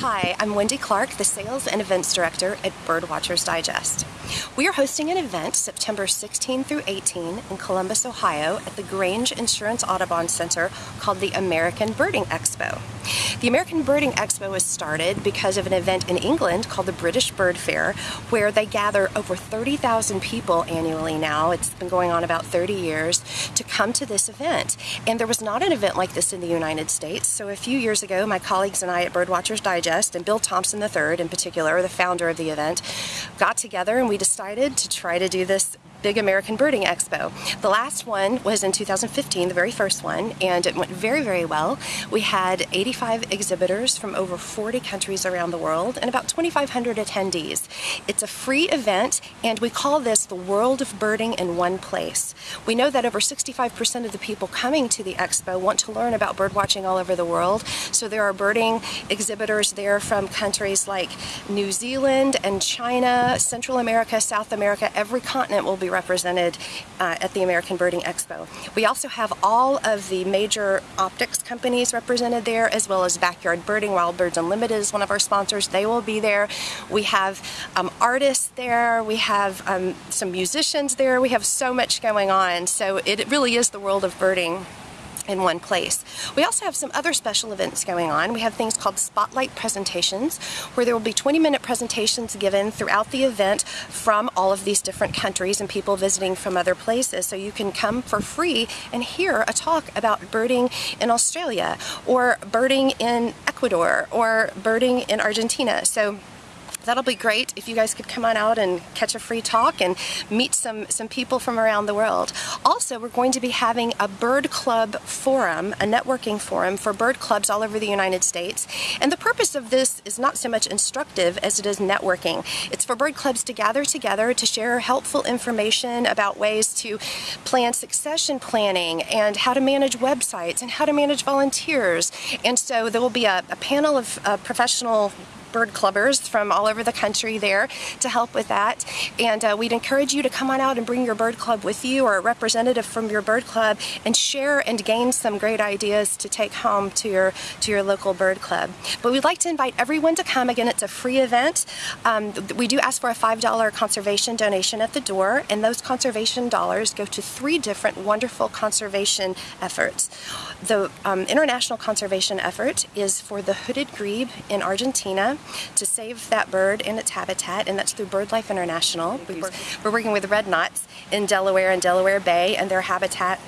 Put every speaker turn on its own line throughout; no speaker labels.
Hi, I'm Wendy Clark, the Sales and Events Director at Birdwatchers Digest. We are hosting an event September 16 through 18 in Columbus, Ohio at the Grange Insurance Audubon Center called the American Birding Expo. The American Birding Expo was started because of an event in England called the British Bird Fair where they gather over 30,000 people annually now. It's been going on about 30 years to come to this event. And there was not an event like this in the United States. So a few years ago, my colleagues and I at Birdwatchers Digest and Bill Thompson III in particular, the founder of the event, got together and we decided to try to do this Big American Birding Expo. The last one was in 2015, the very first one, and it went very, very well. We had 85 exhibitors from over 40 countries around the world and about 2,500 attendees. It's a free event, and we call this the World of Birding in One Place. We know that over 65% of the people coming to the expo want to learn about bird watching all over the world, so there are birding exhibitors there from countries like New Zealand and China, Central America, South America, every continent will be represented uh, at the American Birding Expo. We also have all of the major optics companies represented there, as well as Backyard Birding. Wild Birds Unlimited is one of our sponsors. They will be there. We have um, artists there. We have um, some musicians there. We have so much going on. So it really is the world of birding in one place. We also have some other special events going on. We have things called spotlight presentations where there will be 20 minute presentations given throughout the event from all of these different countries and people visiting from other places. So you can come for free and hear a talk about birding in Australia or birding in Ecuador or birding in Argentina. So that'll be great if you guys could come on out and catch a free talk and meet some, some people from around the world. Also, we're going to be having a bird club forum, a networking forum for bird clubs all over the United States. And the purpose of this is not so much instructive as it is networking. It's for bird clubs to gather together to share helpful information about ways to plan succession planning and how to manage websites and how to manage volunteers. And so there will be a, a panel of uh, professional bird clubbers from all over the country there to help with that. And uh, we'd encourage you to come on out and bring your bird club with you or a representative from your bird club and share and gain some great ideas to take home to your to your local bird club. But we'd like to invite everyone to come. Again, it's a free event. Um, we do ask for a $5 conservation donation at the door, and those conservation dollars go to three different wonderful conservation efforts. The um, international conservation effort is for the hooded grebe in Argentina to save that bird and its habitat, and that's through BirdLife International. We're working with red knots in Delaware and Delaware Bay and their habitat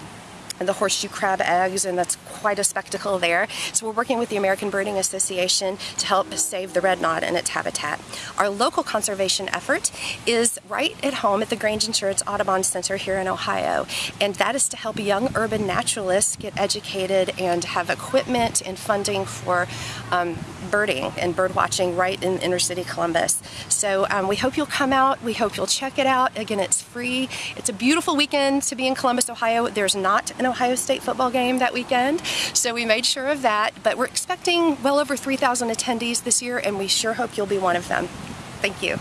and the horseshoe crab eggs, and that's quite a spectacle there. So we're working with the American Birding Association to help save the red knot and its habitat. Our local conservation effort is right at home at the Grange Insurance Audubon Center here in Ohio, and that is to help young urban naturalists get educated and have equipment and funding for um, birding and bird watching right in inner city Columbus. So um, we hope you'll come out. We hope you'll check it out. Again, it's free. It's a beautiful weekend to be in Columbus, Ohio. There's not an Ohio State football game that weekend, so we made sure of that. But we're expecting well over 3,000 attendees this year, and we sure hope you'll be one of them. Thank you.